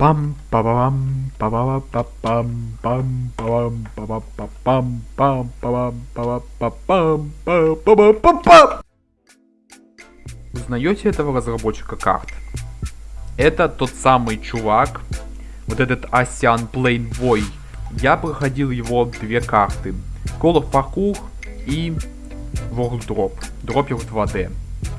пам па пам па па па пам пам пам па па пам пам пам па па пам па па па па Узнаете этого разработчика карт? Это тот самый чувак, вот этот Асян Плейнбой. Я проходил его две карты. Call of Parkour и World Drop. Дропер 2D.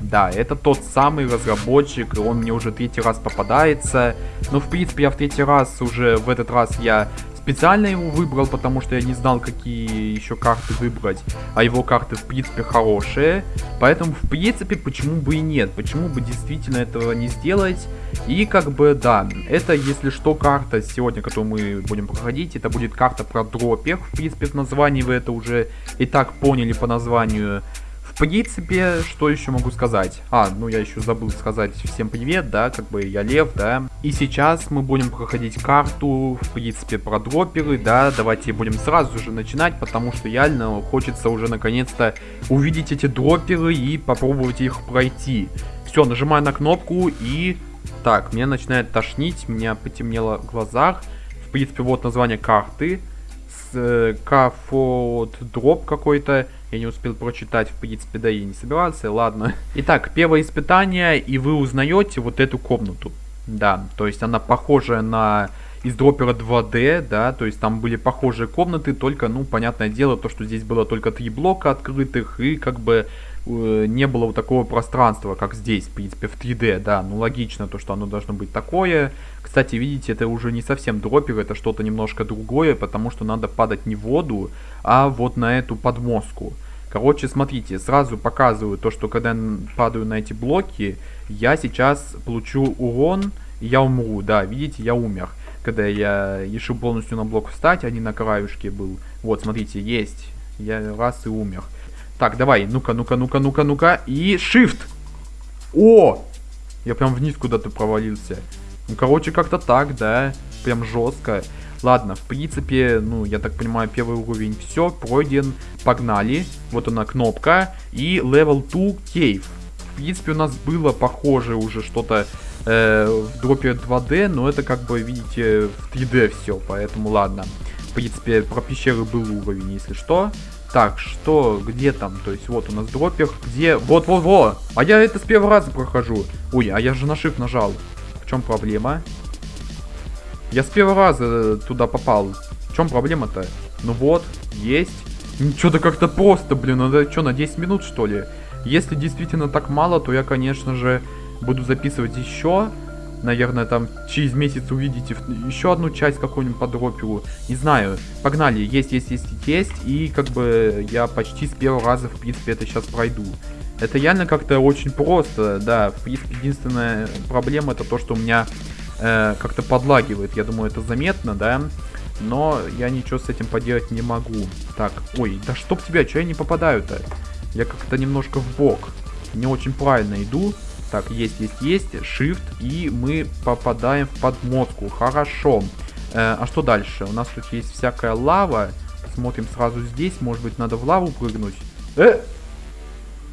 Да, это тот самый разработчик, он мне уже третий раз попадается. Но в принципе я в третий раз уже, в этот раз я специально его выбрал, потому что я не знал, какие еще карты выбрать. А его карты, в принципе, хорошие. Поэтому, в принципе, почему бы и нет? Почему бы действительно этого не сделать? И, как бы, да, это, если что, карта сегодня, которую мы будем проходить, это будет карта про дропер. В принципе, в названии вы это уже и так поняли по названию. В принципе, что еще могу сказать? А, ну я еще забыл сказать всем привет, да, как бы я Лев, да. И сейчас мы будем проходить карту, в принципе, про дроперы, да. Давайте будем сразу же начинать, потому что реально хочется уже наконец-то увидеть эти дроперы и попробовать их пройти. Все, нажимаю на кнопку и... Так, меня начинает тошнить, меня потемнело в глазах. В принципе, вот название карты. Э, дроп какой-то. Я не успел прочитать, в принципе, да и не собирался, ладно. Итак, первое испытание, и вы узнаете вот эту комнату. Да, то есть она похожа на из дропера 2D, да, то есть там были похожие комнаты, только, ну, понятное дело, то, что здесь было только три блока открытых, и как бы не было вот такого пространства, как здесь, в принципе, в 3D, да, ну, логично то, что оно должно быть такое. Кстати, видите, это уже не совсем дропер, это что-то немножко другое, потому что надо падать не в воду, а вот на эту подмозгку. Короче, смотрите, сразу показываю то, что когда я падаю на эти блоки, я сейчас получу урон, и я умру. Да, видите, я умер. Когда я решил полностью на блок встать, а не на краюшке был. Вот, смотрите, есть. Я раз и умер. Так, давай, ну-ка, ну-ка, ну-ка, ну-ка, ну-ка. И shift. О! Я прям вниз куда-то провалился. Ну, короче, как-то так, да. Прям жестко. Ладно, в принципе, ну, я так понимаю, первый уровень все, пройден, погнали. Вот она кнопка. И level 2 cave. В принципе, у нас было похоже уже что-то э, в дропе 2D, но это как бы, видите, в 3D все, поэтому ладно. В принципе, про пещеры был уровень, если что. Так, что, где там? То есть вот у нас дропер, где... Вот-вот-вот! А я это с первого раза прохожу. Ой, а я же на shift нажал. В чем проблема? Я с первого раза э, туда попал. В чем проблема-то? Ну вот, есть. Что-то как-то просто, блин, надо что, на 10 минут что ли? Если действительно так мало, то я, конечно же, буду записывать еще. Наверное, там через месяц увидите еще одну часть какую-нибудь по дроперу. Не знаю. Погнали. Есть, есть, есть, есть. И как бы я почти с первого раза, в принципе, это сейчас пройду. Это реально как-то очень просто, да. В принципе, единственная проблема это то, что у меня э, как-то подлагивает. Я думаю, это заметно, да? Но я ничего с этим поделать не могу. Так, ой, да чтоб тебя, что я не попадаю-то? Я как-то немножко в бок. Не очень правильно иду. Так, есть, есть, есть. Shift. И мы попадаем в подмотку. Хорошо. Э, а что дальше? У нас тут есть всякая лава. Смотрим сразу здесь. Может быть, надо в лаву прыгнуть. Э!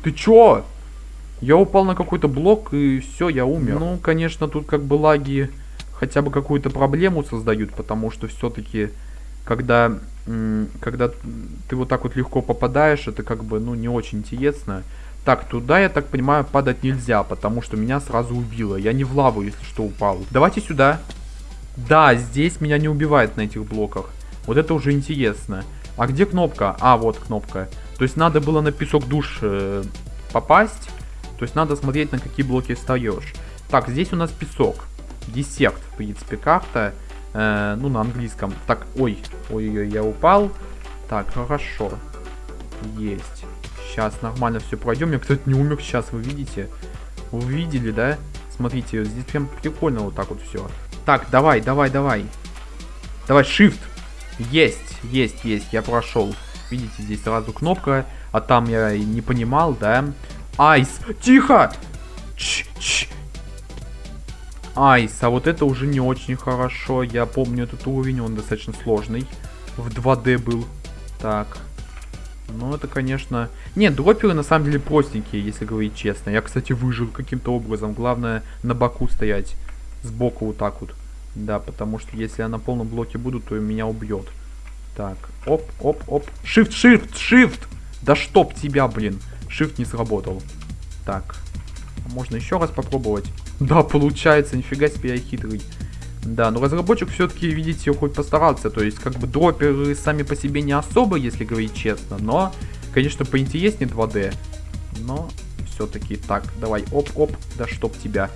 Ты чё? Я упал на какой-то блок и все, я умер. Ну, конечно, тут как бы лаги хотя бы какую-то проблему создают, потому что все-таки, когда, когда ты вот так вот легко попадаешь, это как бы, ну, не очень интересно. Так, туда, я так понимаю, падать нельзя, потому что меня сразу убило. Я не в лаву, если что, упал. Давайте сюда. Да, здесь меня не убивает на этих блоках. Вот это уже интересно. А где кнопка? А, вот кнопка. То есть надо было на песок душ э, попасть. То есть надо смотреть, на какие блоки встаешь. Так, здесь у нас песок. Десерт, в принципе, карта. Э, ну, на английском. Так, ой, ой-ой, я упал. Так, хорошо. Есть. Сейчас нормально все пройдем. Я, кстати, не умер сейчас, вы видите? Вы видели, да? Смотрите, здесь прям прикольно вот так вот все. Так, давай, давай, давай. Давай, shift. Есть, есть, есть, я прошел. Видите, здесь сразу кнопка, а там я не понимал, да? Айс! Тихо! Ч -ч. Айс, а вот это уже не очень хорошо. Я помню этот уровень, он достаточно сложный. В 2D был. Так. Ну, это, конечно... Нет, дроперы на самом деле простенькие, если говорить честно. Я, кстати, выжил каким-то образом. Главное, на боку стоять. Сбоку вот так вот. Да, потому что если я на полном блоке буду, то меня убьет. Так, оп, оп, оп. Shift, shift, shift! Да чтоб тебя, блин. Shift не сработал. Так, можно еще раз попробовать. Да, получается, нифига себе я хитрый. Да, но разработчик все-таки, видите, хоть постарался. То есть, как бы дроперы сами по себе не особо, если говорить честно. Но, конечно, поинтереснее 2D. Но все-таки так, давай, оп-оп, да чтоб тебя.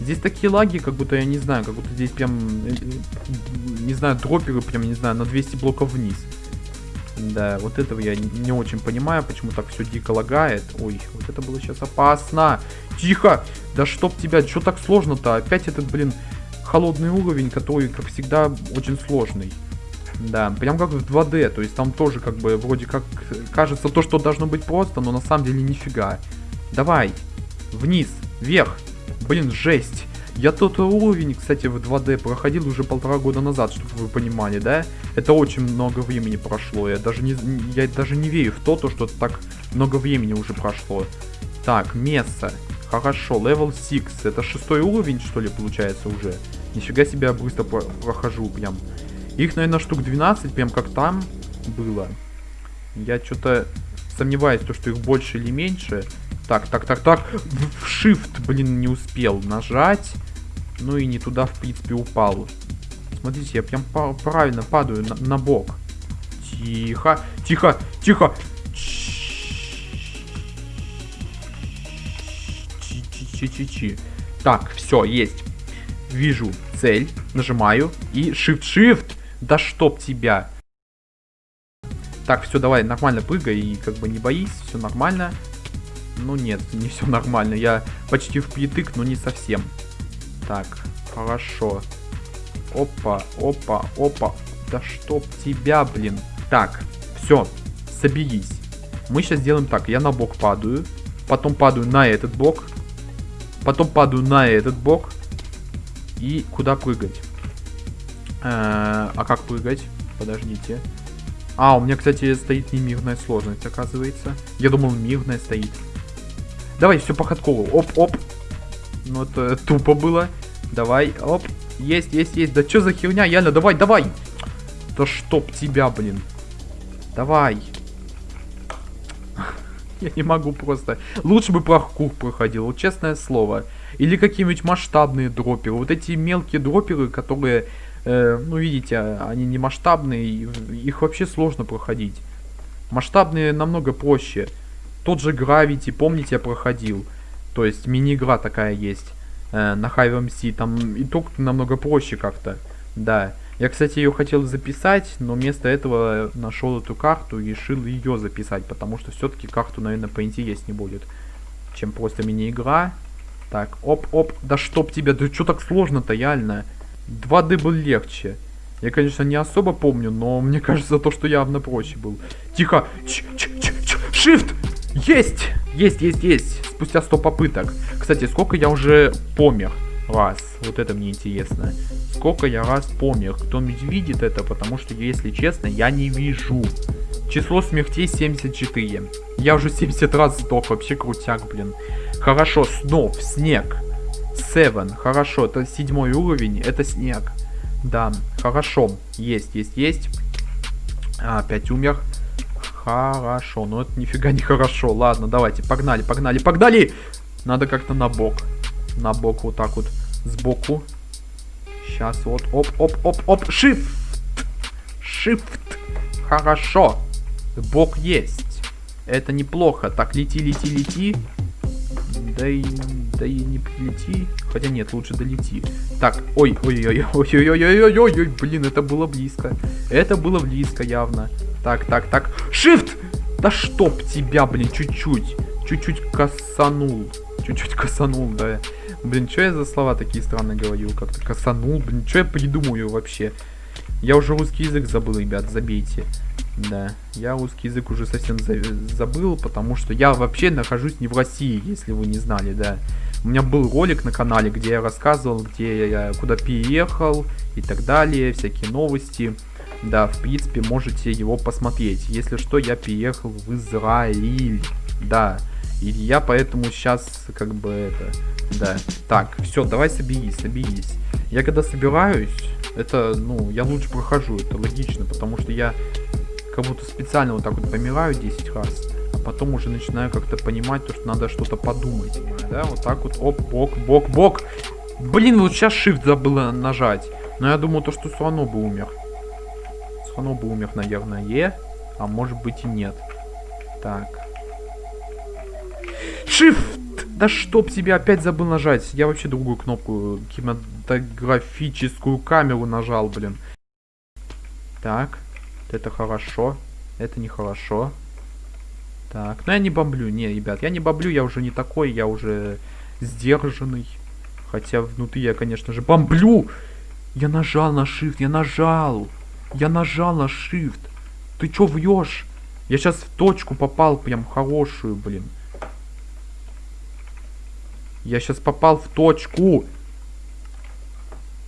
Здесь такие лаги, как будто, я не знаю, как будто здесь прям, э, не знаю, дроперы прям, не знаю, на 200 блоков вниз. Да, вот этого я не очень понимаю, почему так все дико лагает. Ой, вот это было сейчас опасно. Тихо! Да чтоб тебя, что так сложно-то? Опять этот, блин, холодный уровень, который, как всегда, очень сложный. Да, прям как в 2D, то есть там тоже как бы вроде как кажется то, что должно быть просто, но на самом деле нифига. Давай, вниз, вверх. Блин, жесть. Я тот уровень, кстати, в 2D проходил уже полтора года назад, чтобы вы понимали, да? Это очень много времени прошло. Я даже не, я даже не верю в то, то, что так много времени уже прошло. Так, Месса. Хорошо, level 6. Это шестой уровень, что ли, получается уже? Нифига себе, я быстро прохожу прям. Их, наверное, штук 12, прям как там было. Я что-то сомневаюсь, то, что их больше или меньше. Так, так, так, так. В Shift, блин, не успел нажать. Ну и не туда, в принципе, упал. Смотрите, я прям правильно падаю на, на бок. Тихо, тихо, тихо. Чи-чи-чи. Так, все, есть. Вижу цель, нажимаю и Shift-Shift. Да чтоб тебя. Так, все, давай, нормально прыгай и как бы не боись, все нормально. Ну нет, не все нормально. Я почти впритык, но не совсем. Так, хорошо. Опа, опа, опа. Да чтоб тебя, блин. Так, все, соберись. Мы сейчас сделаем так. Я на бок падаю. Потом падаю на этот бок. Потом падаю на этот бок. И куда прыгать? Э -э а как прыгать? Подождите. А, у меня, кстати, стоит не мирная сложность, оказывается. Я думал, мирная стоит. Давай, все по ходкову. Оп-оп. Ну, это тупо было. Давай, оп. Есть, есть, есть. Да что за херня, Яна, давай, давай. Да чтоб тебя, блин. Давай. Я не могу просто. Лучше бы паркур проходил, вот честное слово. Или какие-нибудь масштабные дроперы. Вот эти мелкие дроперы, которые, э, ну видите, они не масштабные, их вообще сложно проходить. Масштабные намного проще. Тот же Gravity, помните, я проходил. То есть мини-игра такая есть э, на Hive MC. Там итог намного проще как-то. Да. Я, кстати, ее хотел записать, но вместо этого нашел эту карту и решил ее записать, потому что все-таки карту, наверное, поинтереснее будет, чем просто мини-игра. Так, оп-оп, да чтоб тебя, да что так сложно-то, реально? 2D был легче. Я, конечно, не особо помню, но мне кажется, то, что явно проще был. Тихо! Ч -ч -ч -ч Shift! Есть! Есть, есть, есть. Спустя 100 попыток. Кстати, сколько я уже помер раз? Вот это мне интересно. Сколько я раз помер? Кто-нибудь видит это? Потому что, если честно, я не вижу. Число смертей 74. Я уже 70 раз сдох. Вообще крутяк, блин. Хорошо, снов, снег. Seven. Хорошо, это седьмой уровень. Это снег. Да, хорошо. Есть, есть, есть. А, опять умер. Хорошо, но это нифига не хорошо. Ладно, давайте, погнали, погнали, погнали! Надо как-то на бок. На бок вот так вот, сбоку. Сейчас вот, оп, оп, оп, оп, shift! Shift! Хорошо. Бок есть. Это неплохо. Так, лети, лети, лети. Да и, да и не прилети. Хотя нет, лучше долети. Так, ой, ой, ой, ой, ой, ой, ой, ой, ой, ой, блин, это было близко. Это было близко явно. Так, так, так. Shift! Да чтоб тебя, блин, чуть-чуть. Чуть-чуть косанул. Чуть-чуть косанул, да. Блин, что я за слова такие странные говорю? Как-то косанул, блин, что я придумаю вообще? Я уже русский язык забыл, ребят, забейте. Да, я русский язык уже совсем за забыл, потому что я вообще нахожусь не в России, если вы не знали, да. У меня был ролик на канале, где я рассказывал, где я куда переехал и так далее, всякие новости. Да, в принципе, можете его посмотреть. Если что, я переехал в Израиль. Да, И я поэтому сейчас, как бы, это... Да. Так, все, давай соберись, соберись. Я когда собираюсь, это, ну, я лучше прохожу, это логично, потому что я как будто специально вот так вот помираю 10 раз, а потом уже начинаю как-то понимать, то, что надо что-то подумать. Да, вот так вот, оп, бок, бок, бок. Блин, вот сейчас shift забыла нажать. Но я думаю, то, что Суано бы умер. Суано бы умер, наверное, а может быть и нет. Так. Shift! Да чтоб тебе опять забыл нажать. Я вообще другую кнопку, кинематографическую камеру нажал, блин. Так. Это хорошо. Это нехорошо. Так. Но я не бомблю. Не, ребят, я не бомблю. Я уже не такой. Я уже сдержанный. Хотя внутри я, конечно же, бомблю. Я нажал на shift. Я нажал. Я нажал на shift. Ты чё вьешь? Я сейчас в точку попал прям хорошую, блин. Я сейчас попал в точку.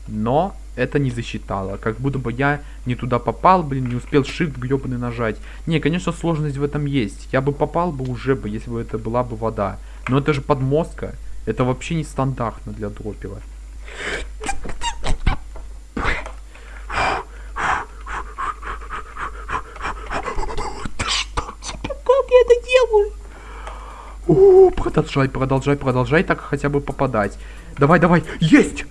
Но это не засчитало. Как будто бы я не туда попал, блин, не успел shift гребаный нажать. Не, конечно, сложность в этом есть. Я бы попал бы уже бы, если бы это была бы вода. Но это же подмостка. Это вообще не стандартно для дропера. О, продолжай, продолжай, продолжай так хотя бы попадать. Давай, давай, есть!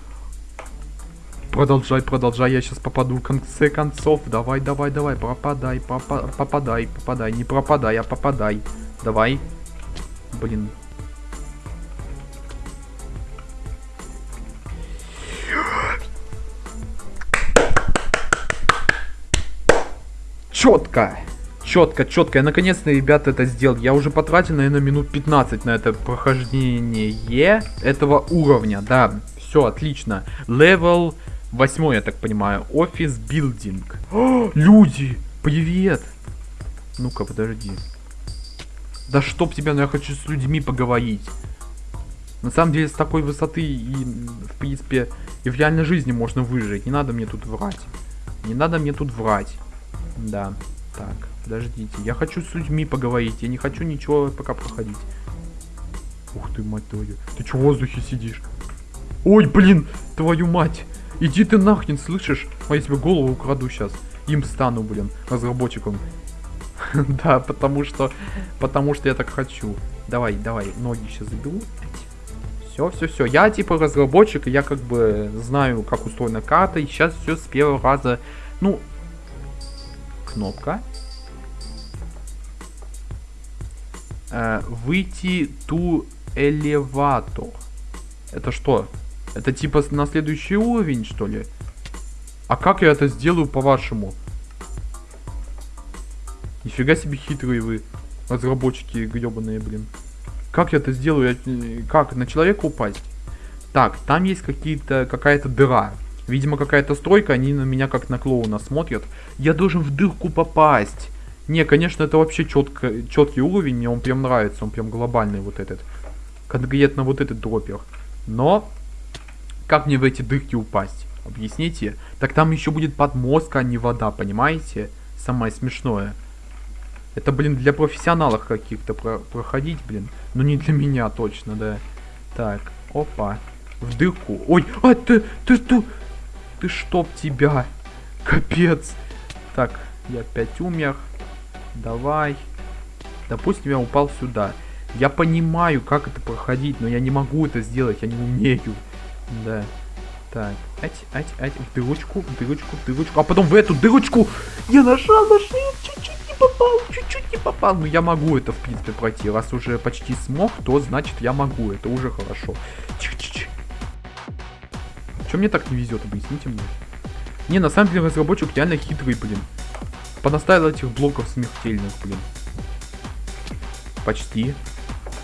Продолжай, продолжай, я сейчас попаду в конце концов. Давай, давай, давай, пропадай, попа попадай, попадай, не пропадай, а попадай. Давай. Блин. Четко четко, четко. Я наконец-то, ребята, это сделал. Я уже потратил, наверное, минут 15 на это прохождение этого уровня. Да, все, отлично. Левел 8, я так понимаю. Офис билдинг. Люди, привет. Ну-ка, подожди. Да чтоб тебя, ну я хочу с людьми поговорить. На самом деле, с такой высоты и, в принципе, и в реальной жизни можно выжить. Не надо мне тут врать. Не надо мне тут врать. Да, так. Подождите, я хочу с людьми поговорить, я не хочу ничего пока проходить. Ух ты, мать твою. Ты что в воздухе сидишь? Ой, блин, твою мать. Иди ты нахрен, слышишь? А я тебе голову украду сейчас. Им стану, блин, разработчиком. Да, потому что, потому что я так хочу. Давай, давай, ноги сейчас заберу. Все, все, все. Я типа разработчик, я как бы знаю, как устроена карта. И сейчас все с первого раза. Ну, кнопка. Выйти ту элеватор. Это что? Это типа на следующий уровень, что ли? А как я это сделаю, по-вашему? Нифига себе хитрые вы, разработчики гребаные, блин. Как я это сделаю? Э, как? На человека упасть? Так, там есть какие-то какая-то дыра. Видимо, какая-то стройка, они на меня как на клоуна смотрят. Я должен в дырку попасть. Не, конечно, это вообще четко, четкий уровень, мне он прям нравится, он прям глобальный вот этот. Конкретно вот этот дропер. Но, как мне в эти дырки упасть? Объясните? Так там еще будет подмозг, а не вода, понимаете? Самое смешное. Это, блин, для профессионалов каких-то про проходить, блин. Но не для меня точно, да. Так, опа. В дырку. Ой, а ты, ты, ты, ты чтоб тебя. Капец. Так, я опять умер. Давай. Допустим, я упал сюда. Я понимаю, как это проходить, но я не могу это сделать, я не умею. Да. Так, ать, ать, ать, в дырочку, в дырочку, в дырочку, а потом в эту дырочку я нажал на чуть-чуть не попал, чуть-чуть не попал. Но я могу это, в принципе, пройти. Раз уже почти смог, то значит я могу, это уже хорошо. Чих-чих. Чем мне так не везет, объясните мне. Не, на самом деле разработчик реально хитрый, блин. Понаставил этих блоков смертельных, блин. Почти.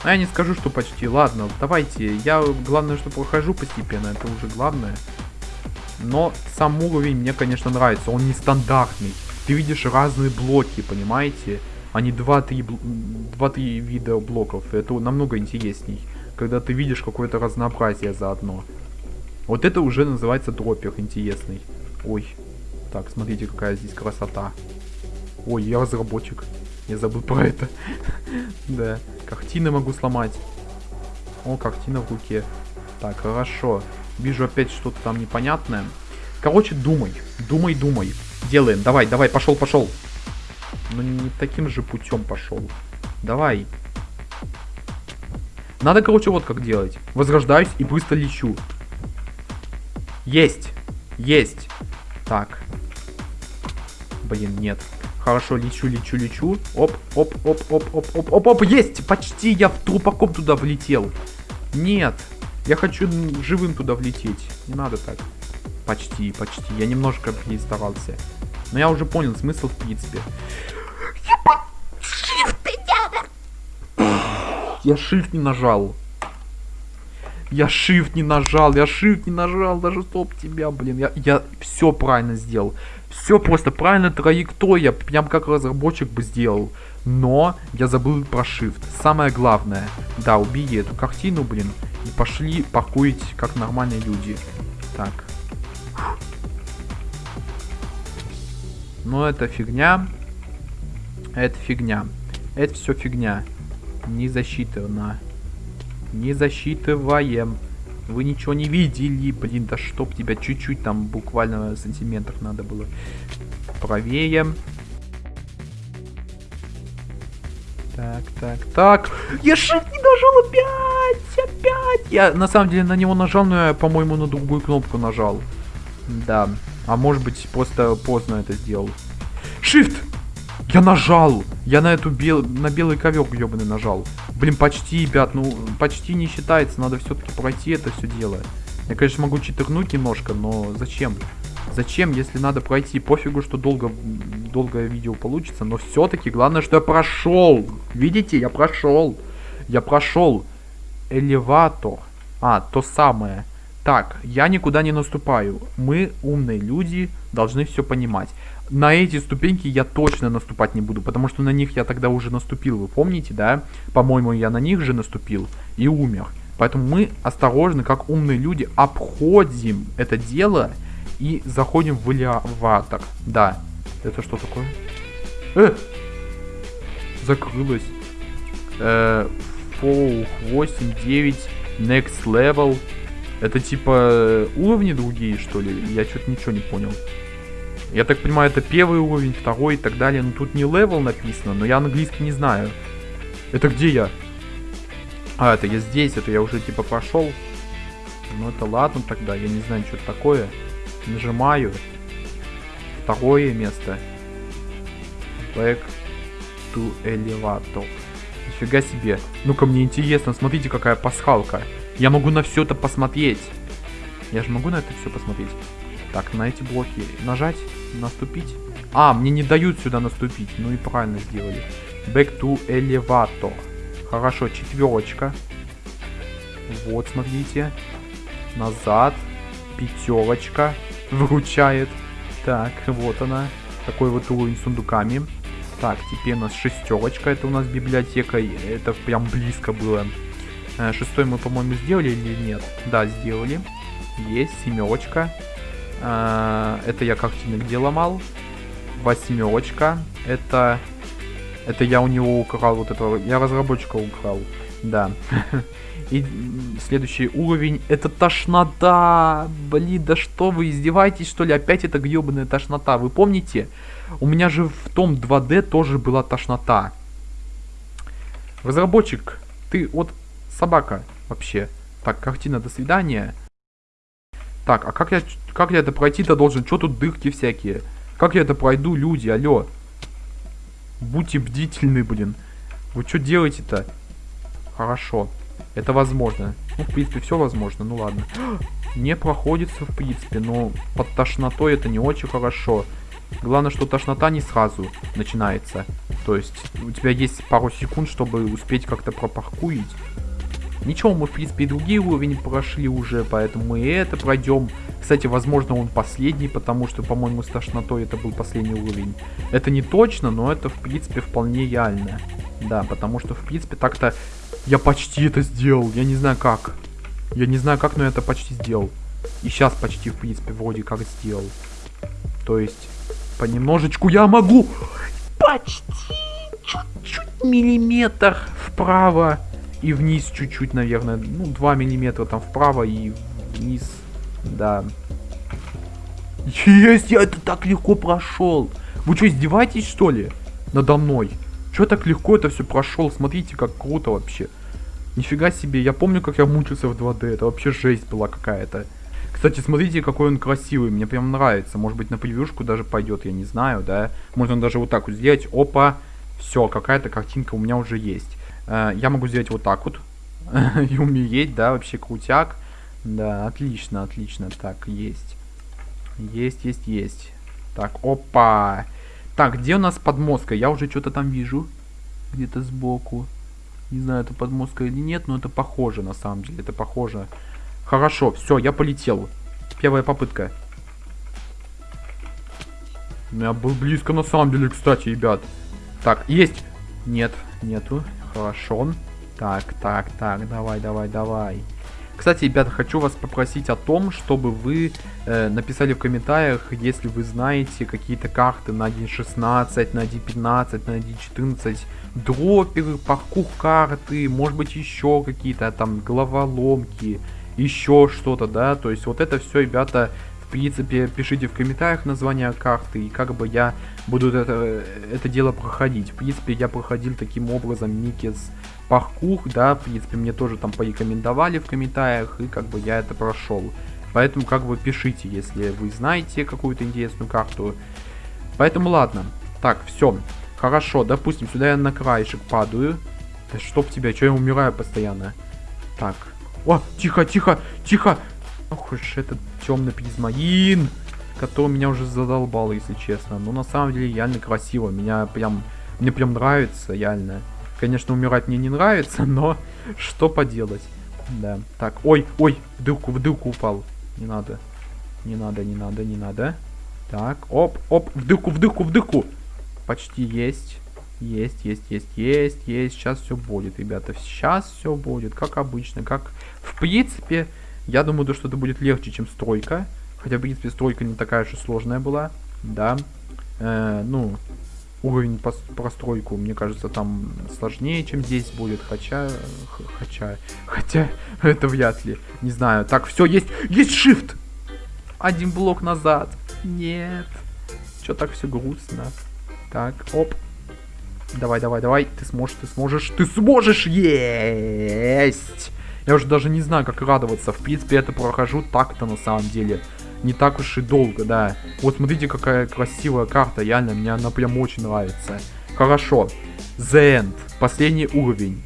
А я не скажу, что почти. Ладно, давайте. Я, главное, что прохожу постепенно. Это уже главное. Но сам уровень мне, конечно, нравится. Он нестандартный. Ты видишь разные блоки, понимаете? А не 2-3 вида блоков. Это намного интересней. Когда ты видишь какое-то разнообразие заодно. Вот это уже называется дропер интересный. Ой. Так, смотрите, какая здесь красота. Ой, я разработчик. Я забыл про это. да. Картины могу сломать. О, картина в руке. Так, хорошо. Вижу опять что-то там непонятное. Короче, думай. Думай, думай. Делаем. Давай, давай, пошел, пошел. Ну, не таким же путем пошел. Давай. Надо, короче, вот как делать. Возрождаюсь и быстро лечу. Есть. Есть. Так. Блин, нет. Хорошо, лечу, лечу, лечу. Оп, оп, оп, оп, оп, оп, оп, оп, есть! Почти я в трупаком туда влетел. Нет. Я хочу живым туда влететь. Не надо так. Почти, почти. Я немножко перестарался. Но я уже понял смысл в принципе. Я shift не нажал. Я shift не нажал, я shift не нажал, даже стоп тебя, блин. Я, я все правильно сделал. Все просто правильно траектория, прям как разработчик бы сделал. Но я забыл про shift. Самое главное. Да, убей эту картину, блин. И пошли паркурить как нормальные люди. Так. Но это фигня. Это фигня. Это все фигня. Не засчитано. Не засчитываем. Вы ничего не видели, блин, да чтоб тебя чуть-чуть там буквально сантиметров надо было. Правее. Так, так, так. Я shift не нажал опять, опять. Я на самом деле на него нажал, но я, по-моему, на другую кнопку нажал. Да. А может быть, просто поздно это сделал. Shift! Я нажал! Я на эту бел... на белый ковер ебаный нажал. Блин, почти, ребят, ну, почти не считается. Надо все-таки пройти это все дело. Я, конечно, могу читернуть немножко, но зачем? Зачем, если надо пройти? Пофигу, что долго, долгое видео получится, но все-таки главное, что я прошел. Видите, я прошел. Я прошел. Элеватор. А, то самое. Так, я никуда не наступаю. Мы, умные люди, должны все понимать. На эти ступеньки я точно наступать не буду, потому что на них я тогда уже наступил, вы помните, да? По-моему, я на них же наступил и умер. Поэтому мы осторожно, как умные люди, обходим это дело и заходим в элеватор. Да. Это что такое? Э! Закрылось. Э, four, 8, 9, next level. Это типа уровни другие, что ли? Я что-то ничего не понял. Я так понимаю, это первый уровень, второй и так далее. Ну тут не level написано, но я английский не знаю. Это где я? А, это я здесь, это я уже типа прошел. Ну это ладно тогда, я не знаю, что это такое. Нажимаю. Второе место. Back to elevator. Нифига себе. Ну-ка, мне интересно, смотрите, какая пасхалка. Я могу на все это посмотреть. Я же могу на это все посмотреть. Так, на эти блоки нажать, наступить. А, мне не дают сюда наступить. Ну и правильно сделали. Back to elevator. Хорошо, четверочка. Вот, смотрите. Назад. Пятерочка. Выручает. Так, вот она. Такой вот уровень с сундуками. Так, теперь у нас шестерочка. Это у нас библиотека. Это прям близко было. Э, шестой мы, по-моему, сделали или нет? Да, сделали. Есть, семерочка. Э, это я картины где ломал. Восьмерочка. Это... Это я у него украл вот этого. Я разработчика украл. Да. И следующий уровень. Это тошнота. Блин, да что вы издеваетесь, что ли? Опять это гребаная тошнота. Вы помните? У меня же в том 2D тоже была тошнота. Разработчик, ты вот собака вообще. Так, картина, до свидания. Так, а как я, как я это пройти-то должен? Что тут дырки всякие? Как я это пройду, люди, алло? Будьте бдительны, блин. Вы что делаете-то? Хорошо. Это возможно. Ну, в принципе, все возможно. Ну, ладно. Не проходится, в принципе, но под тошнотой это не очень хорошо. Главное, что тошнота не сразу начинается. То есть, у тебя есть пару секунд, чтобы успеть как-то пропаркурить. Ничего, мы в принципе и другие уровни прошли уже, поэтому и это пройдем. Кстати, возможно он последний, потому что, по-моему, с тошнотой это был последний уровень. Это не точно, но это в принципе вполне реально. Да, потому что в принципе так-то я почти это сделал, я не знаю как. Я не знаю как, но я это почти сделал. И сейчас почти в принципе вроде как сделал. То есть, понемножечку я могу... Почти! чуть-чуть миллиметр вправо и вниз чуть-чуть, наверное. Ну, 2 миллиметра там вправо и вниз. Да. Есть, я это так легко прошел. Вы что, издеваетесь, что ли? Надо мной. Что так легко это все прошел? Смотрите, как круто вообще. Нифига себе, я помню, как я мучился в 2D. Это вообще жесть была какая-то. Кстати, смотрите, какой он красивый. Мне прям нравится. Может быть, на превьюшку даже пойдет, я не знаю, да. Можно даже вот так вот сделать. Опа. Все, какая-то картинка у меня уже есть. Э, я могу сделать вот так вот. И умереть, да, вообще крутяк. Да, отлично, отлично. Так, есть. Есть, есть, есть. Так, опа. Так, где у нас подмозга? Я уже что-то там вижу. Где-то сбоку. Не знаю, это подмозга или нет, но это похоже на самом деле. Это похоже. Хорошо, все, я полетел. Первая попытка. Я был близко на самом деле, кстати, ребят. Так, есть. Нет, нету. Хорошо. Так, так, так, давай, давай, давай. Кстати, ребята, хочу вас попросить о том, чтобы вы э, написали в комментариях, если вы знаете какие-то карты на 1.16, на 1.15, на 1.14, дроперы, паркур карты, может быть еще какие-то там головоломки, еще что-то, да, то есть вот это все, ребята, принципе, пишите в комментариях название карты, и как бы я буду это, это дело проходить. В принципе, я проходил таким образом Никис паркур, да, в принципе, мне тоже там порекомендовали в комментариях, и как бы я это прошел. Поэтому как бы пишите, если вы знаете какую-то интересную карту. Поэтому ладно. Так, все. Хорошо, допустим, сюда я на краешек падаю. Да чтоб тебя, что я умираю постоянно. Так. О, тихо, тихо, тихо. Ох уж этот темный призмаин, который меня уже задолбал, если честно. Но на самом деле реально красиво. Меня прям, мне прям нравится, реально. Конечно, умирать мне не нравится, но что поделать. Да, так, ой, ой, в дырку, в дырку упал. Не надо, не надо, не надо, не надо. Так, оп, оп, в дырку, в дырку, в дырку. Почти есть. Есть, есть, есть, есть, есть. Сейчас все будет, ребята. Сейчас все будет, как обычно. Как, в принципе, я думаю, что это будет легче, чем стройка. Хотя, в принципе, стройка не такая же сложная была. Да. Э, ну, уровень по простройку, мне кажется, там сложнее, чем здесь будет. Хотя, хотя, хотя, это вряд ли. Не знаю. Так, все, есть, есть shift. Один блок назад. Нет. Что так все грустно? Так, оп. Давай, давай, давай. Ты сможешь, ты сможешь, ты сможешь. Есть. Я уже даже не знаю, как радоваться. В принципе, это прохожу так-то на самом деле не так уж и долго, да. Вот смотрите, какая красивая карта, реально, мне она прям очень нравится. Хорошо. The End. Последний уровень.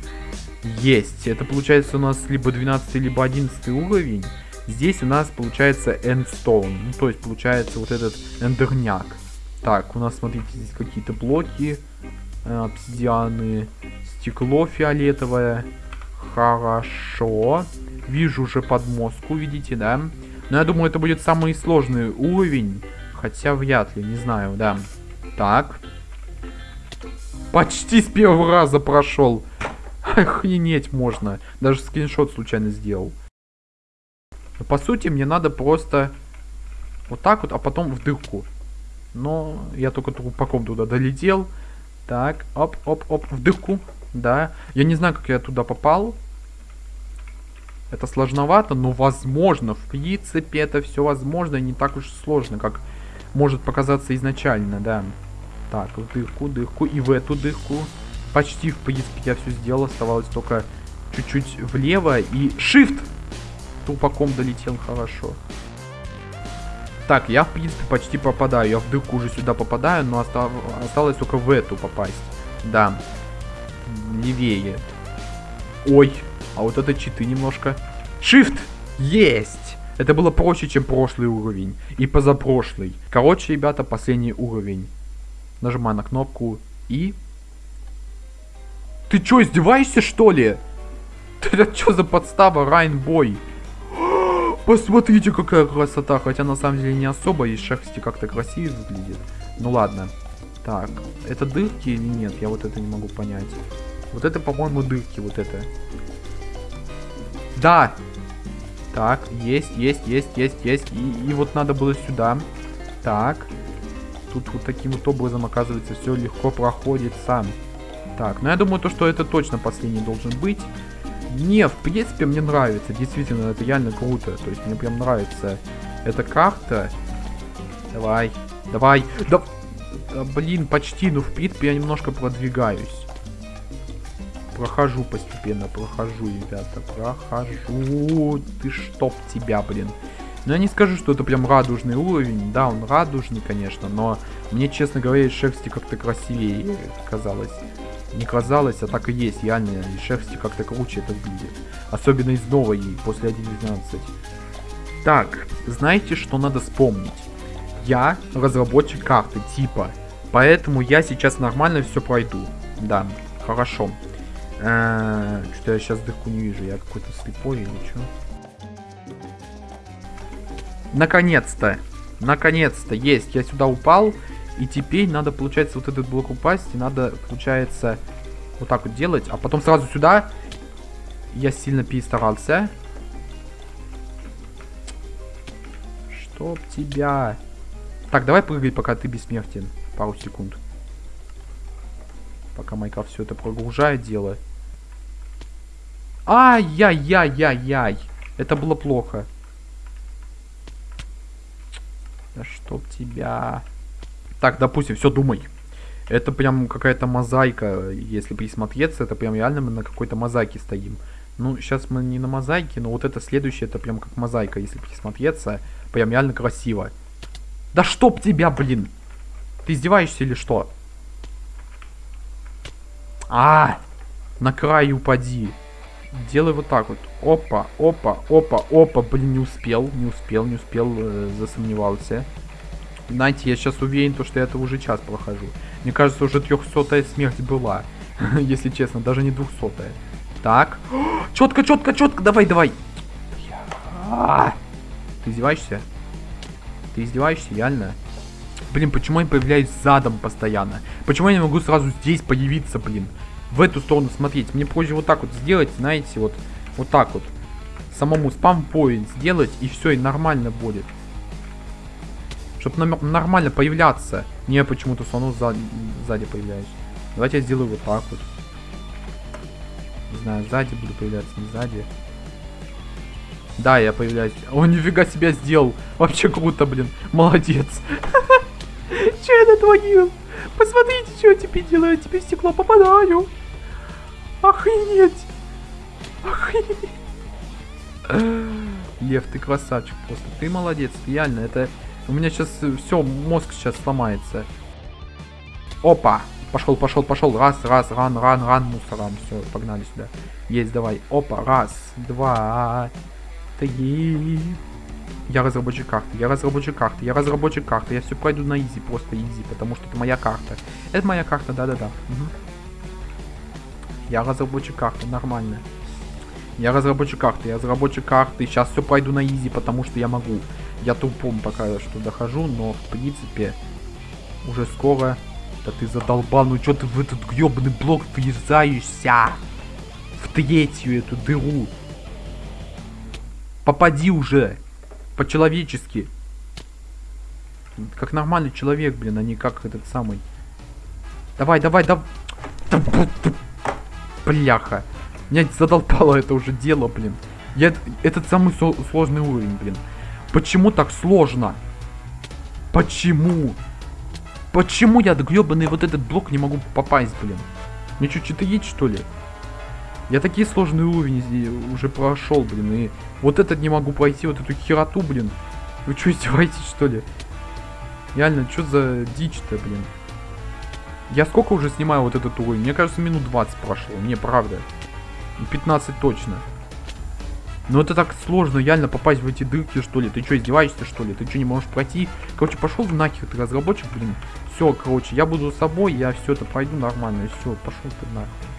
Есть. Это получается у нас либо 12, либо 11 уровень. Здесь у нас получается Endstone. Ну, то есть получается вот этот эндерняк. Так, у нас, смотрите, здесь какие-то блоки. Обсидианы. Стекло фиолетовое. Хорошо. Вижу уже подмозгу, видите, да? Но я думаю, это будет самый сложный уровень. Хотя вряд ли, не знаю, да. Так. Почти с первого раза прошел. Охренеть можно. Даже скриншот случайно сделал. Но, по сути, мне надо просто вот так вот, а потом в дырку. Но я только трупаком туда долетел. Так, оп, оп, оп, в дырку. Да. Я не знаю, как я туда попал. Это сложновато, но возможно. В принципе, это все возможно. Не так уж сложно, как может показаться изначально, да. Так, в дырку, дырку и в эту дырку. Почти, в принципе, я все сделал. Оставалось только чуть-чуть влево. И shift! Тупаком долетел хорошо. Так, я, в принципе, почти попадаю. Я в дырку уже сюда попадаю, но остав... осталось только в эту попасть. Да. Левее. Ой, а вот это читы немножко. Shift! Есть! Это было проще, чем прошлый уровень. И позапрошлый. Короче, ребята, последний уровень. Нажимаю на кнопку и... Ты чё, издеваешься, что ли? Это что за подстава, Райнбой? Посмотрите, какая красота. Хотя, на самом деле, не особо. И шерсти как-то красиво выглядит. Ну, ладно. Так, это дырки или нет? Я вот это не могу понять. Вот это, по-моему, дырки, вот это. Да. Так, есть, есть, есть, есть, есть. И, и вот надо было сюда. Так. Тут вот таким вот образом, оказывается, все легко проходит сам. Так, ну я думаю, то, что это точно последний должен быть. Не, в принципе, мне нравится. Действительно, это реально круто. То есть мне прям нравится эта карта. Давай, давай. Да, да блин, почти. Ну, в принципе, я немножко продвигаюсь. Прохожу постепенно, прохожу, ребята. Прохожу. Ты чтоб тебя, блин. Но я не скажу, что это прям радужный уровень. Да, он радужный, конечно, но мне, честно говоря, из шерсти как-то красивее казалось. Не казалось, а так и есть, реально. Из шерсти как-то круче это выглядит. Особенно из новой, после 1.12. Так, знаете, что надо вспомнить? Я разработчик карты, типа. Поэтому я сейчас нормально все пройду. Да, хорошо. Э -э, что я сейчас дырку не вижу, я какой-то слепой или что? Наконец-то! Наконец-то! Есть! Я сюда упал. И теперь надо, получается, вот этот блок упасть. И надо, получается, вот так вот делать. А потом сразу сюда. Я сильно перестарался. Чтоб тебя... Так, давай прыгай, пока ты бессмертен. Пару секунд. Пока Майкрофт все это прогружает дело. Ай-яй-яй-яй-яй. Это было плохо. Да чтоб тебя... Так, допустим, все, думай. Это прям какая-то мозаика, если присмотреться, это прям реально мы на какой-то мозаике стоим. Ну, сейчас мы не на мозаике, но вот это следующее, это прям как мозаика, если присмотреться. Прям реально красиво. Да чтоб тебя, блин! Ты издеваешься или что? А, на край упади. Делай вот так вот. Опа, опа, опа, опа. Блин, не успел, не успел, не успел, э, засомневался. Знаете, я сейчас уверен, то, что я это уже час прохожу. Мне кажется, уже трехсотая смерть была. Если честно, даже не двухсотая. Так. Четко, четко, четко. Давай, давай. Ты издеваешься? Ты издеваешься, реально? Блин, почему я появляюсь задом постоянно? Почему я не могу сразу здесь появиться, блин? В эту сторону смотреть. Мне позже вот так вот сделать, знаете, вот, вот так вот. Самому спам-поинт сделать, и все, и нормально будет. Чтобы нормально появляться. Не почему-то слону сзади, сзади появляюсь. Давайте я сделаю вот так вот. Не знаю, сзади буду появляться, не сзади. Да, я появляюсь. О, нифига себя сделал. Вообще круто, блин. Молодец. Че я натворил? Посмотрите, что я теперь делаю. Теперь в стекло попадаю. Охренеть. Охренеть. Лев, ты красавчик просто. Ты молодец, реально. Это у меня сейчас э, все, мозг сейчас сломается. Опа! Пошел, пошел, пошел. Раз, раз, ран, ран, ран, мусорам. Все, погнали сюда. Есть, давай. Опа, раз, два, три. Я разработчик карты, я разработчик карты, я разработчик карты. Я все пройду на изи, просто изи, потому что это моя карта. Это моя карта, да-да-да. Угу. Я разработчик карты, нормально. Я разработчик карты, я разработчик карты. Сейчас все пройду на изи, потому что я могу. Я тупом пока что дохожу, но в принципе уже скоро... Да ты задолбал, ну что ты в этот гребаный блок врезаешься? В третью эту дыру. Попади уже. По-человечески. Как нормальный человек, блин, а не как этот самый. Давай, давай, давай. Бляха. Меня задолбало это уже дело, блин. Я, этот самый сложный уровень, блин. Почему так сложно? Почему? Почему я гребаный вот этот блок не могу попасть, блин? Мне что, читерить, что ли? Я такие сложные уровни уже прошел, блин, и вот этот не могу пройти, вот эту хероту, блин. Вы что, издеваетесь, что ли? Реально, что за дичь-то, блин? Я сколько уже снимаю вот этот уровень? Мне кажется, минут 20 прошло. Не, правда. 15 точно. Ну это так сложно реально попасть в эти дырки, что ли. Ты что, издеваешься, что ли? Ты что, не можешь пройти? Короче, пошел нахер, ты разработчик, блин. Все, короче, я буду с собой, я все это пройду нормально. Все, пошел ты нахер.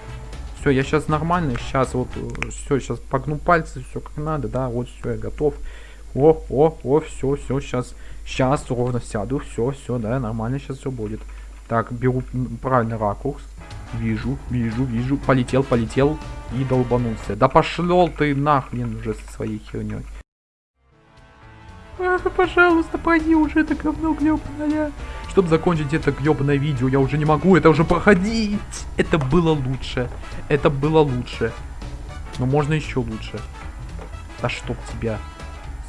Все, я сейчас нормально, сейчас вот, все, сейчас погну пальцы, все как надо, да, вот все, я готов. О, о, о, все, все, сейчас, сейчас ровно сяду, все, все, да, нормально сейчас все будет. Так, беру правильный ракурс. Вижу, вижу, вижу. Полетел, полетел и долбанулся. Да пошел ты нахрен уже со своей херней. А, пожалуйста, пойди уже это говно гребаное. Чтобы закончить это гребаное видео. Я уже не могу это уже проходить. Это было лучше. Это было лучше. Но можно еще лучше. Да чтоб тебя.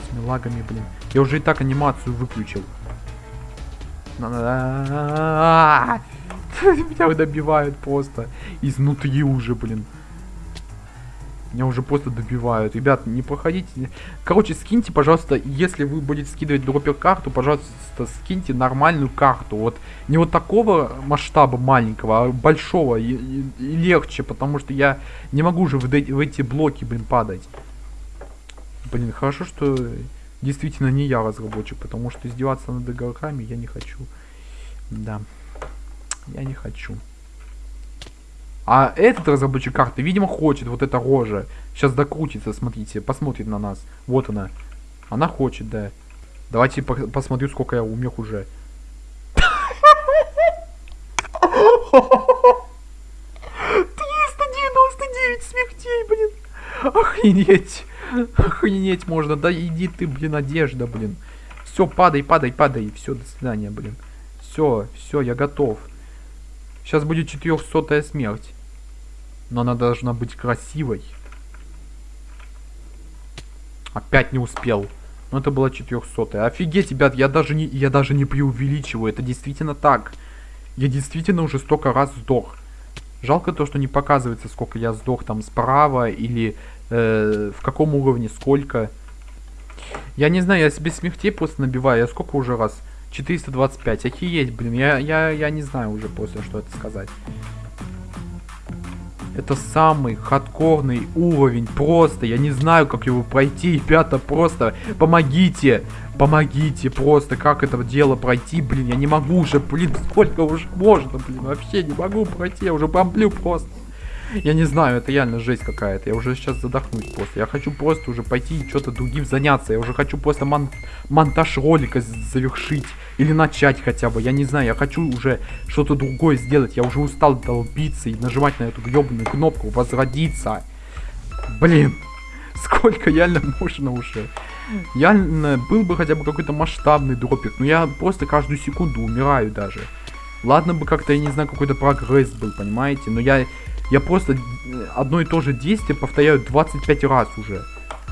С мелагами, блин. Я уже и так анимацию выключил. Меня добивают просто. Изнутри уже, блин. Меня уже просто добивают. Ребят, не проходите. Короче, скиньте, пожалуйста, если вы будете скидывать дропер карту, пожалуйста, скиньте нормальную карту. Вот не вот такого масштаба маленького, а большого и, и, и легче, потому что я не могу уже в, в эти блоки, блин, падать. Блин, хорошо, что действительно не я разработчик, потому что издеваться над игроками я не хочу. Да, я не хочу. А этот разработчик карты, видимо, хочет вот эта рожа. Сейчас докрутится, смотрите, посмотрит на нас. Вот она. Она хочет, да. Давайте по посмотрю, сколько я умер уже. 399 смертей, блин. Охренеть. Охренеть можно. Да иди ты, блин, одежда, блин. Все, падай, падай, падай. Все, до свидания, блин. Все, все, я готов. Сейчас будет 400 смерть. Но она должна быть красивой. Опять не успел. Но это было 400. Офигеть, ребят, я даже не, я даже не преувеличиваю. Это действительно так. Я действительно уже столько раз сдох. Жалко то, что не показывается, сколько я сдох там справа или э, в каком уровне, сколько. Я не знаю, я себе смертей просто набиваю. Я сколько уже раз? 425. Охееть, блин. Я, я, я не знаю уже после, что это сказать. Это самый хардкорный уровень. Просто, я не знаю, как его пройти. Ребята, просто помогите. Помогите просто, как это дело пройти. Блин, я не могу уже, блин, сколько уже можно, блин. Вообще не могу пройти, я уже бомблю просто. Я не знаю, это реально жесть какая-то. Я уже сейчас задохнусь просто. Я хочу просто уже пойти и что-то другим заняться. Я уже хочу просто мон монтаж ролика завершить. Или начать хотя бы. Я не знаю, я хочу уже что-то другое сделать. Я уже устал долбиться и нажимать на эту гребаную кнопку возродиться. Блин, сколько реально можно уже. Я был бы хотя бы какой-то масштабный дропик, но я просто каждую секунду умираю даже. Ладно бы как-то, я не знаю, какой-то прогресс был, понимаете, но я я просто э, одно и то же действие повторяю 25 раз уже.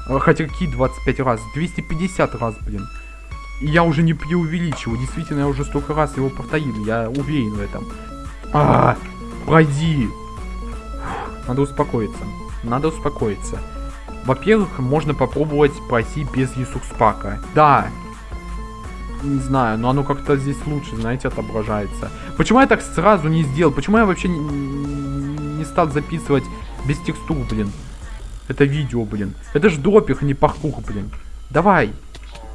А, хотя какие 25 раз? 250 раз, блин. И я уже не преувеличиваю. Действительно, я уже столько раз его повторил. Я уверен в этом. А, пройди. Надо успокоиться. Надо успокоиться. Во-первых, можно попробовать пройти без ресурс-пака. Да. Не знаю, но оно как-то здесь лучше, знаете, отображается. Почему я так сразу не сделал? Почему я вообще не стал записывать без текстур, блин. Это видео, блин. Это ж допих, не паркур, блин. Давай.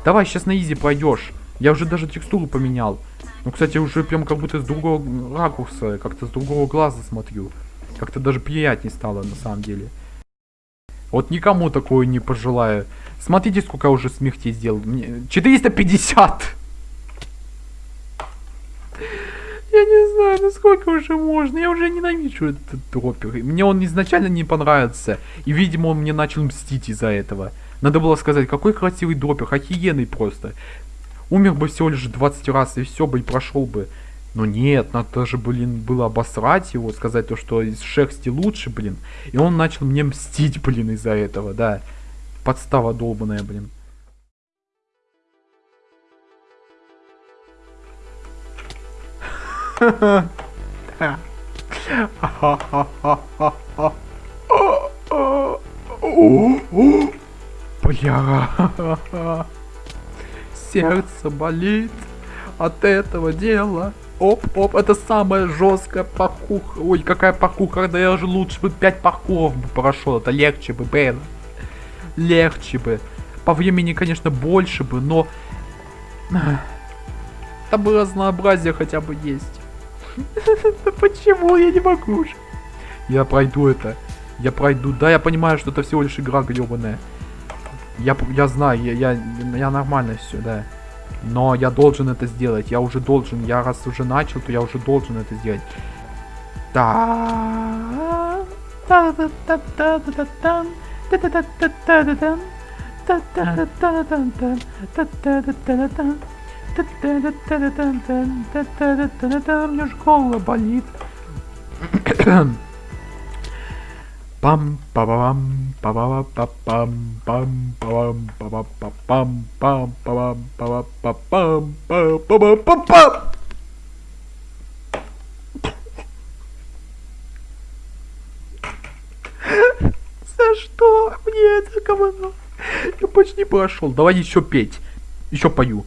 Давай, сейчас на изи пройдешь. Я уже даже текстуру поменял. Ну, кстати, уже прям как будто с другого ракурса, как-то с другого глаза смотрю. Как-то даже приятнее стало, на самом деле. Вот никому такое не пожелаю. Смотрите, сколько я уже смертей сделал. 450! Я не знаю, ну сколько уже можно. Я уже ненавижу этот дропер. Мне он изначально не понравился. И, видимо, он мне начал мстить из-за этого. Надо было сказать, какой красивый дропер. Охуенный просто. Умер бы всего лишь 20 раз, и все бы, и прошел бы. Но нет, надо же, блин, было обосрать его, сказать то, что из шерсти лучше, блин. И он начал мне мстить, блин, из-за этого, да. Подстава долбаная, блин. Бля. Сердце болит от этого дела. Оп, оп, это самая жесткая паркур. Ой, какая паркур, когда я же лучше бы 5 паркуров бы прошел. Это легче бы, блин. Легче бы. По времени, конечно, больше бы, но... Там бы разнообразие хотя бы есть. Почему я не могу уже? Я пройду это. Я пройду. Да, я понимаю, что это всего лишь игра гребаная. Я, я знаю, я, я, я нормально все, да. Но я должен это сделать. Я уже должен. Я раз уже начал, то я уже должен это сделать. Да. Мне ж голова болит. Пам пам пам пам пам пам пам пам пам пам пам пам пам пам пам пам За что мне это говно? Я почти прошел. Давай еще петь. Еще пою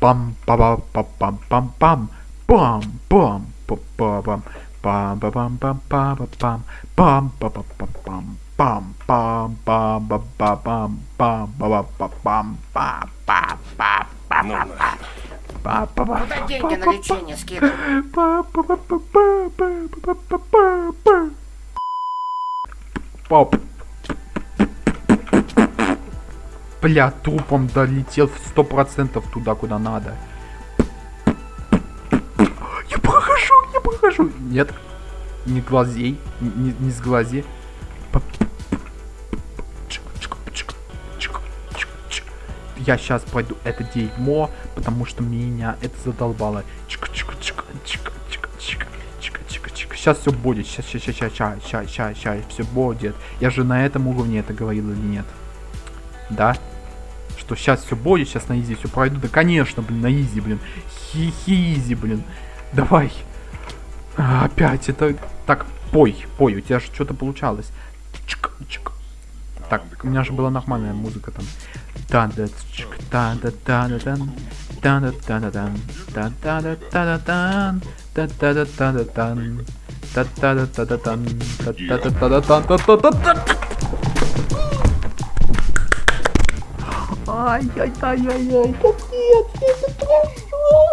пам па па па пам пам пам пам пам па па пам пам па пам пам па па пам пам па па па пам пам пам пам па па пам пам па па па пам па па па па па Папа, папа, папа, деньги на лечение скидывай. Папа, папа, папа, папа, папа, папа. Папа. бля, трупом долетел в сто процентов туда, куда надо. Я прохожу, я прохожу. Нет, не глазей, не, не сглази. Я сейчас пойду это дерьмо, потому что меня это задолбало. Сейчас все будет, сейчас, сейчас, сейчас, сейчас, сейчас, сейчас, сейчас, все будет. Я же на этом уровне это говорил или нет? Да? Что сейчас все будет, сейчас на изи все пройду. Да конечно, блин, на изи, блин. Хи-хи-изи, блин. Давай. А, опять это... Так, пой, пой, у тебя же что-то получалось. Чик, чик. Так, у меня же была нормальная музыка там. да да чик да да да да дан да да да да дан да да да да да дан да да да да да дан да да да да да дан да да да да да дан да да да Ай-яй-яй-яй-яй, капец, я это прошел.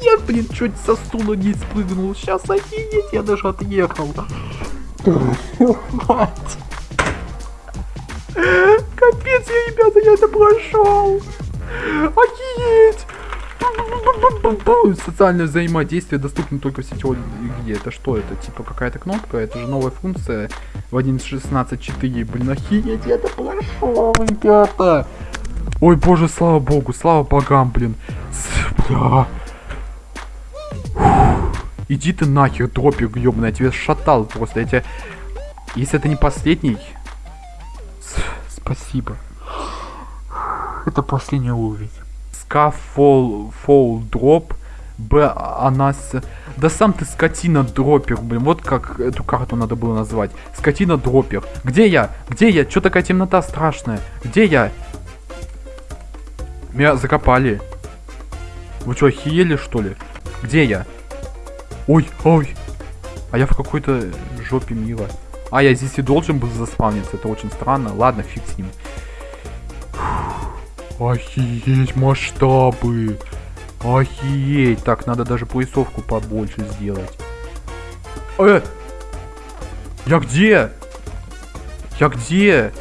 Я, блин, чуть со стула не спрыгнул. Сейчас офигеть, я даже отъехал. Мать. Капец, я, ребята, я это прошел. Офигеть. Социальное взаимодействие доступно только в сетевой игре. Это что это? Типа какая-то кнопка? Это же новая функция в 1.16.4. Блин, охереть, я это прошел, ребята. Ой, боже, слава богу, слава богам, блин. Бля. Иди ты нахер, дропик, ёбаный, я тебя шатал просто, я тебя... Если это не последний... Спасибо. Это последний уровень. Ска фол, дроп. Б, она с... Да сам ты скотина дропер, блин. Вот как эту карту надо было назвать. Скотина дропер. Где я? Где я? Чё такая темнота страшная? Где я? Меня закопали. Вы что, охиели что ли? Где я? Ой, ой. А я в какой-то жопе мира. А, я здесь и должен был заспавниться. Это очень странно. Ладно, фиг с ним. Фух. Охееть масштабы. Охееть. Так, надо даже поясовку побольше сделать. Э! Я где? Я где?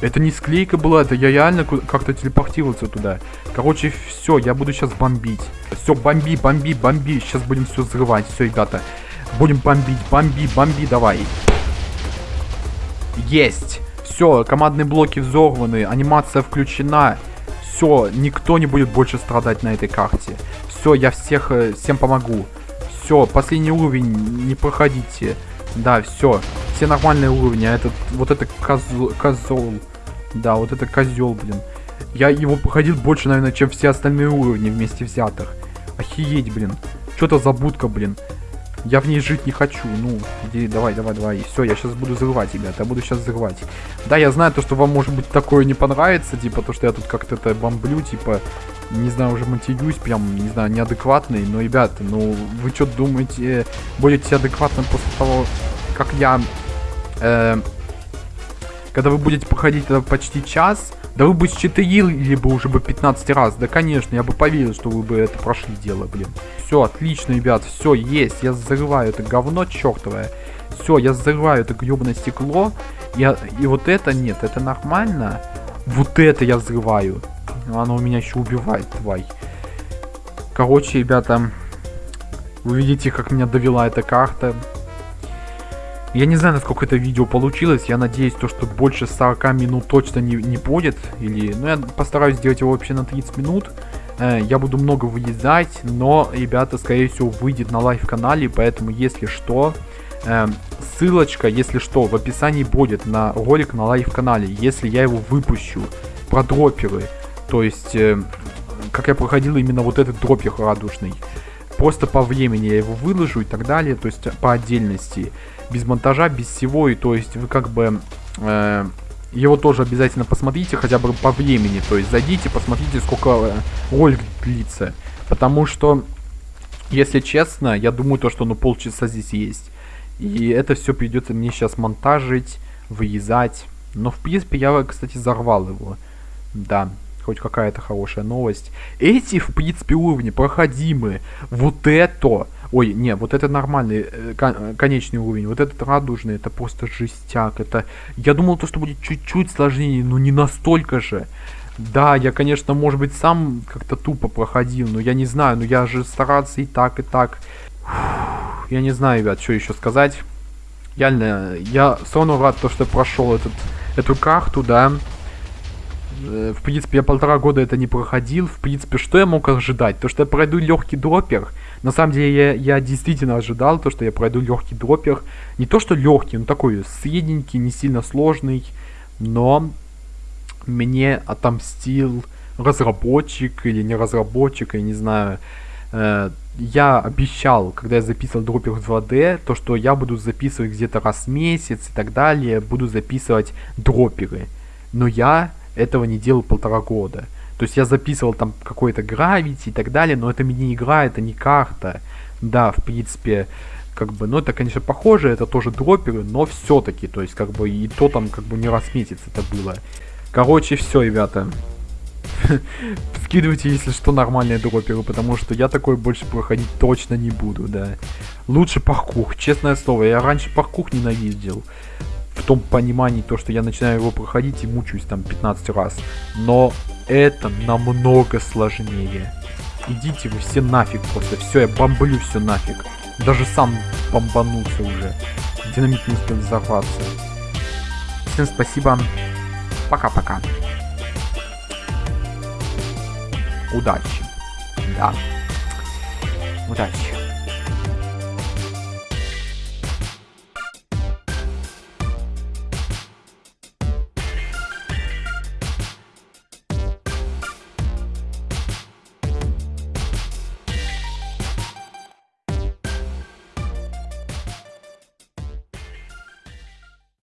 Это не склейка была, это я реально как-то телепортировался туда. Короче, все, я буду сейчас бомбить. Все, бомби, бомби, бомби. Сейчас будем все взрывать. Все, ребята. Будем бомбить, бомби, бомби, давай. Есть. Все, командные блоки взорваны, анимация включена. Все, никто не будет больше страдать на этой карте. Все, я всех, э, всем помогу. Все, последний уровень, не проходите. Да, все, все нормальные уровни, а этот, вот это козел. Да, вот это козел, блин. Я его проходил больше, наверное, чем все остальные уровни вместе взятых. Охееть, блин. Что-то за будка, блин. Я в ней жить не хочу. Ну, иди, давай, давай, давай. Все, я сейчас буду взрывать, ребята. Я буду сейчас взрывать. Да, я знаю то, что вам, может быть, такое не понравится. Типа, то, что я тут как-то это бомблю. Типа, не знаю, уже матерюсь. Прям, не знаю, неадекватный. Но, ребята, ну, вы что думаете, будете адекватным после того, как я... э, когда вы будете проходить это почти час, да вы бы считали бы уже бы 15 раз. Да, конечно, я бы поверил, что вы бы это прошли дело, блин. Все, отлично, ребят, все, есть. Я взрываю это говно чертовое. Все, я взрываю это гребаное стекло. Я, и вот это нет, это нормально. Вот это я взрываю. Оно у меня еще убивает, тварь. Короче, ребята, вы видите, как меня довела эта карта. Я не знаю, насколько это видео получилось. Я надеюсь, то, что больше 40 минут точно не, не будет. Или, ну, я постараюсь сделать его вообще на 30 минут. Э, я буду много выезжать, но, ребята, скорее всего, выйдет на live-канале. Поэтому, если что, э, ссылочка, если что, в описании будет на ролик на live-канале. Если я его выпущу про дроперы. То есть, э, как я проходил именно вот этот дропер радужный. Просто по времени я его выложу и так далее. То есть, по отдельности без монтажа, без всего, и то есть вы как бы его тоже обязательно посмотрите хотя бы по времени, то есть зайдите, посмотрите, сколько э, ролик длится, потому что, если честно, я думаю то, что ну полчаса здесь есть, и это все придется мне сейчас монтажить, вырезать, но в принципе я, кстати, взорвал его, да, хоть какая-то хорошая новость. Эти, в принципе, уровни проходимые. Вот это Ой, не, вот это нормальный э, кон конечный уровень. Вот этот радужный, это просто жестяк. Это... Я думал, то, что будет чуть-чуть сложнее, но не настолько же. Да, я, конечно, может быть, сам как-то тупо проходил, но я не знаю, но я же стараться и так, и так. Фух, я не знаю, ребят, что еще сказать. Реально, я все равно рад, то, что прошел этот, эту карту, да. Э, в принципе, я полтора года это не проходил. В принципе, что я мог ожидать? То, что я пройду легкий дропер. На самом деле, я, я действительно ожидал то, что я пройду легкий дропер. Не то, что легкий, но такой средненький, не сильно сложный. Но мне отомстил разработчик или не разработчик, я не знаю. Э, я обещал, когда я записывал дропер в 2D, то, что я буду записывать где-то раз в месяц и так далее, буду записывать дроперы. Но я этого не делал полтора года. То есть я записывал там какой-то гравити и так далее, но это не игра, это не карта. Да, в принципе, как бы, ну это, конечно, похоже, это тоже дроперы, но все-таки, то есть, как бы, и то там, как бы, не раз месяц это было. Короче, все, ребята. Скидывайте, если что, нормальные дроперы, потому что я такой больше проходить точно не буду, да. Лучше паркур, честное слово, я раньше паркур ненавидел в том понимании, то, что я начинаю его проходить и мучаюсь там 15 раз. Но это намного сложнее. Идите вы все нафиг просто. Все, я бомблю все нафиг. Даже сам бомбанулся уже. Динамит не успел взорваться. Всем спасибо. Пока-пока. Удачи. Да. Удачи.